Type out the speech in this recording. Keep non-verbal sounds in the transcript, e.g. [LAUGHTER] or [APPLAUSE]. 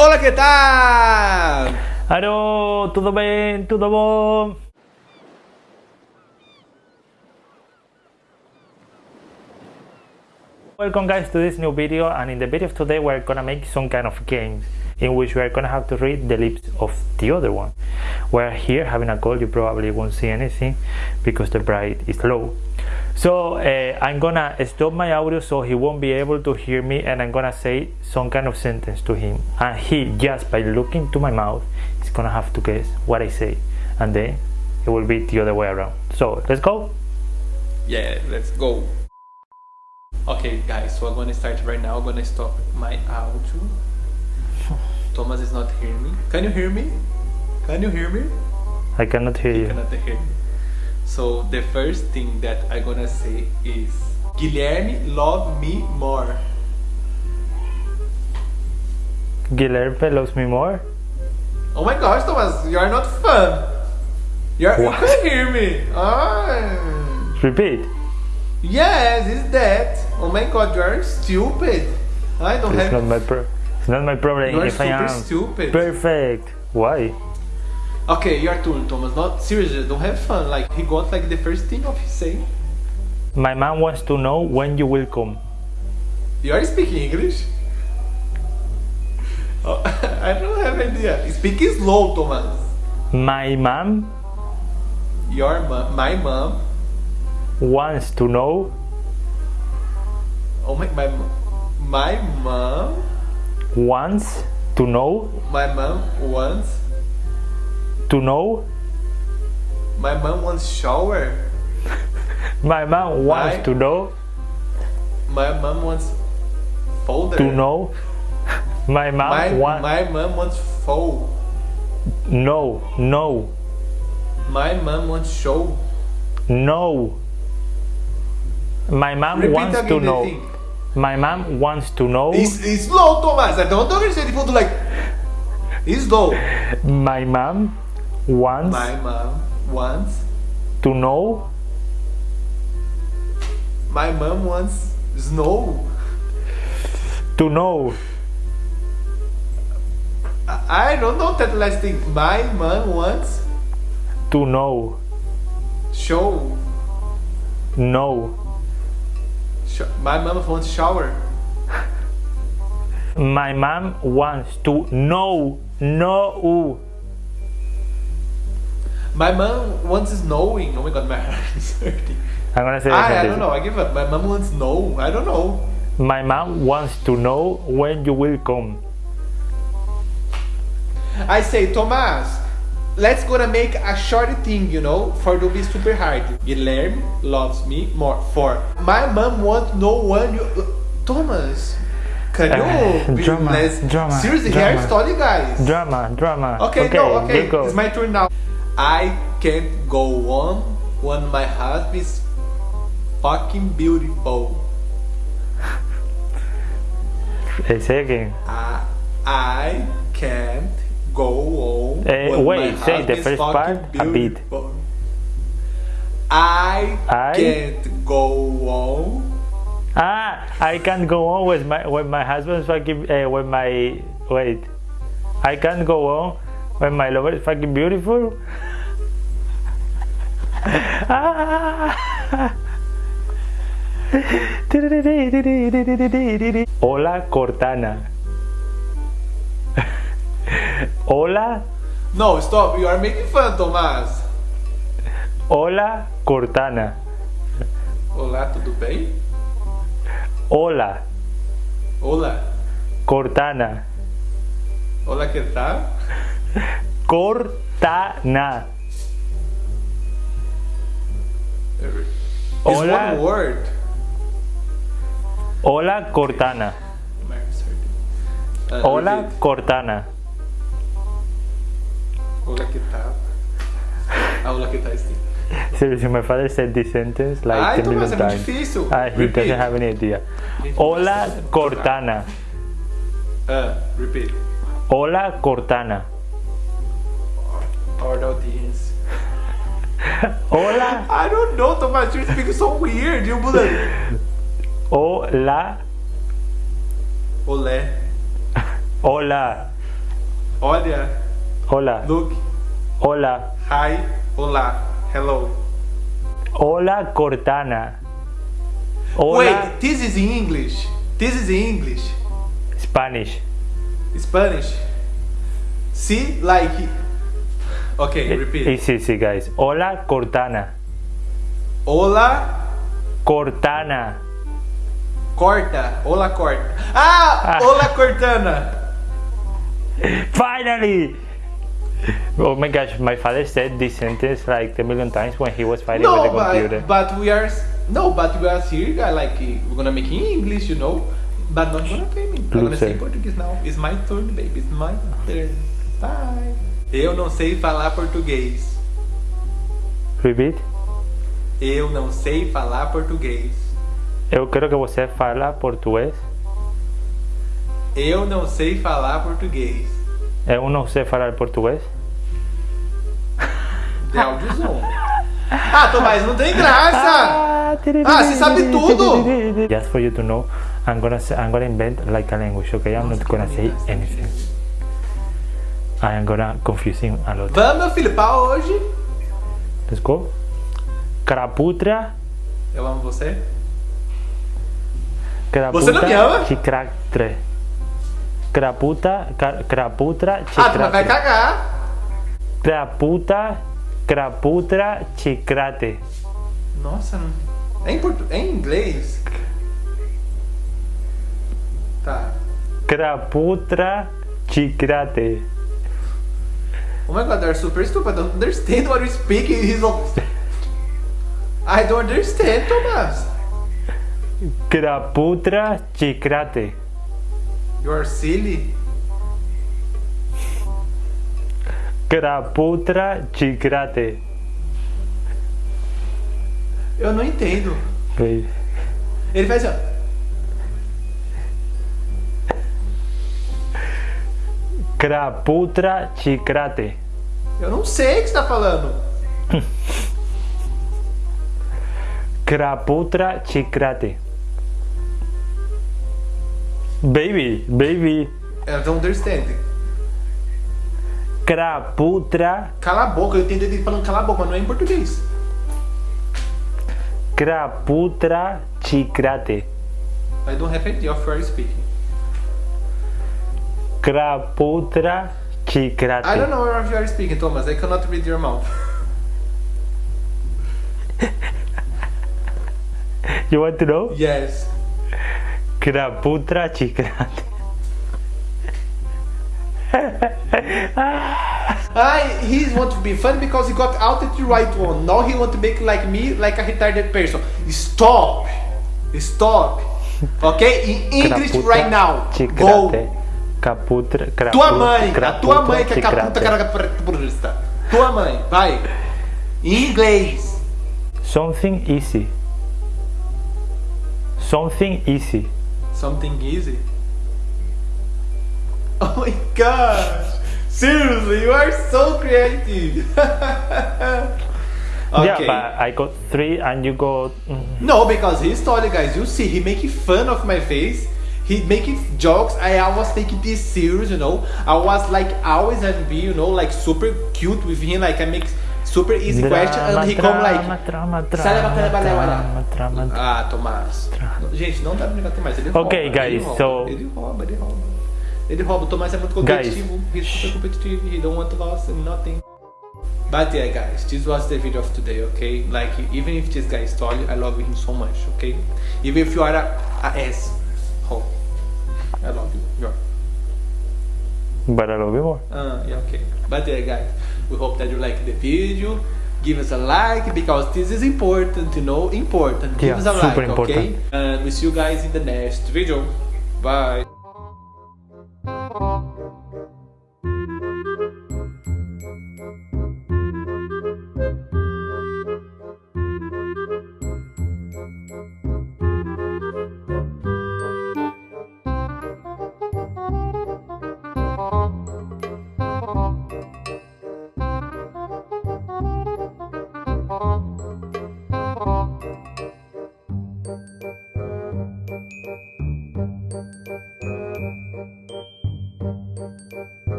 Olá, que tal? Alô, tudo bem? Tudo bom? Welcome guys to this new video and in the video of today we're gonna make some kind of games in which we're gonna have to read the lips of the other one. We're here having a call, you probably won't see anything because the bright is low. So uh, I'm gonna stop my audio so he won't be able to hear me and I'm gonna say some kind of sentence to him and he just by looking to my mouth is gonna have to guess what I say and then it will be the other way around. So let's go. Yeah, let's go. Okay, guys, so I'm gonna start right now. I'm gonna stop my audio. Thomas is not hearing me. Can you hear me? Can you hear me? I cannot hear You you. cannot hear me. So the first thing that I'm gonna say is Guilherme love me more. Guilherme loves me more. Oh my gosh, Thomas, you are not fun. You're, you can hear me. Ah. Repeat. Yes, it's that. Oh my god, you are stupid. I don't It's have. not my pro. It's not my problem You are if I am stupid. perfect. Why? Okay, your turn, Thomas. Not seriously, don't have fun. Like he got like the first thing of his saying. My mom wants to know when you will come. You are speaking English? Oh, [LAUGHS] I don't have idea. Speak slow, Thomas. My mom Your mom, my mom. wants to know Oh my, my, my mom. wants to know My mom wants. To know My mom wants shower. my mom wants My- to know My mom wants folder. to know my mom My, wants my mom wants fold. no no My mom wants show. no my mom Repeat wants to know thing. my mom wants to know It's, it's slow, Thomas. I don't understand if you do like. It's slow. my mom wants My mom wants. to know My mom wants snow. to know I, don't know that last thing. My mom wants to know show. no Sh- my mom wants shower. my mom wants to know no My mom wants snowing. Oh my god, my [LAUGHS] heart is hurting. I'm gonna say I, I don't know. I give up. My mom wants snow. I don't know. My mom wants to know when you will come. I say, Thomas, let's gonna make a short thing, you know, for to be super hard. Guilherme loves me more. For my mom wants no one. You, Thomas, can you Uh, be drama, less drama, seriously? drama. Here, story, guys. Drama, drama. Okay, no, okay, it's my turn now. I can't go on when my husband is fucking beautiful. Eh, say again. I, I can't go on. Eh, when wait, my say the is first part fucking a bit. beautiful. I, I- can't go on. Ah, I can't go on with my when my husband's fucking uh, when my wait. I can't go on when my lover is fucking beautiful. Ah. Hola Cortana. Hola, No, stop. You are making fun, Tomás. hola Cortana. Olá, tudo bem? Hola Olá. Cortana. Olá, que tal? Cortana. It's Hola. one word. Hola Cortana. Uh, Hola repeat. Cortana. Olá, que tal? Ah, olá, que tal? Seriously, my father said this sentence like Ai, 10 Tomás, million times. difícil. Ah, he doesn't have any idea. Hola Cortana. Uh, repeat. Hola Cortana. Or the audience. [LAUGHS] Hola, I don't know, Tomás. You speak so weird. You bullet. hola, Olé. hola. Olha, Hola. look, Hola. hi, olá, hello. Hola Cortana. Hola Wait, this is in English. This is in English. Spanish. Spanish. See, like. Okay, repeat. Easy, easy, guys. Hola Cortana. Hola, Cortana. corta. Hola, corta. Ah, Ah. hola, Cortana. [LAUGHS] Finally! Oh my gosh, my father said this sentence like a million times when he was fighting No, with the computer. but, but we are. No, but we are here, like, we're gonna make in English, you know? But not gonna pay me. I'm gonna say. Portuguese now. It's my turn, baby. It's my turn. Bye. Eu não sei falar português. Repeat. Eu não sei falar português. Eu quero que você fala português. Eu não sei falar português. Eu não sei falar português. [LAUGHS] De zoom. Ah, Tomás, não tem graça! Ah, você sabe tudo! Just for you to know, I'm gonna say, I'm gonna invent like a language, okay? I'm not gonna say anything. I am gonna confuse him a lot. Vamos, pra hoje. Let's go. Craputra, Eu amo você. craputa, Você não me ama? chicratre. Craputa, craputra, Ah, tu vai cagar. Craputa, craputra, chicrate. Nossa, não... É em, portu... é em inglês? Tá. Craputra, chicrate. Oh my god, they're super stupid. I don't understand what you're speaking. He's all... I don't understand, Thomas. Craputra, chicrate. You are silly. Craputra, chicrate. Eu não entendo. Ele faz assim, ó. Craputra, chicrate. Eu não sei o que você tá falando. [LAUGHS] Craputra, chicrate. Baby, baby. I don't understand. Craputra, Cala a boca, eu entendo ele falando cala a boca, mas não é em português. craputra, chicrate. I don't have idea of what you're speaking. Craputra, chicrate. I don't know what you are speaking, Thomas. I cannot read your mouth. [LAUGHS] You want to know? Yes. Craputra, chicrate. [LAUGHS] I he want to be funny because he got out the right one. Now he want to make like me, like a retarded person. Stop, stop. Okay, in English right now. Go. Caputra, craputra, Tua mãe, a tua mãe que é caputa caracaprista. Tua mãe, vai. Em inglês. Something easy. Something easy. Something easy. Oh my gosh! Seriously, you are so creative. [LAUGHS] okay. Yeah, but I got three and you got. mm, No, because he's totally guys. You see, he making fun of my face. He making jokes. I was taking this serious, you know. I was like always and be, you know, like super cute with him. Like I make super easy question and he come like. drama, saleva, drama, saleva. drama, drama. Ah, Tomás. Gente, não dá pra brincar com o Tomás. Ele Ok, rouba, ele guys, rouba, so- Ele rouba, ele rouba. Ele rouba. O Tomás é muito competitivo. He's super competitive. He don't want to lose nothing. But yeah, guys, this was the video of today, okay? Like, even if this guy is tall, I love him so much, okay? Even if you are a, a I love you. You're, But I love you more. uh, yeah, okay. But yeah, guys, we hope that you like the video. Give us a like because this is important, you know, important. Give Yeah, us a super like, okay? important. And we see you guys in the next video. Bye.